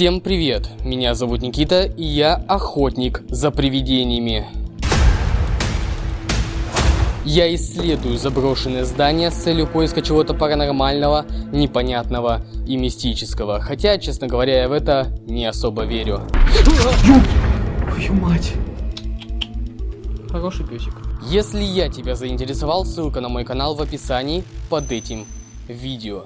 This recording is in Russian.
Всем привет, меня зовут Никита, и я охотник за привидениями. Я исследую заброшенные здания с целью поиска чего-то паранормального, непонятного и мистического. Хотя, честно говоря, я в это не особо верю. Твою мать. Хороший песик. Если я тебя заинтересовал, ссылка на мой канал в описании под этим видео.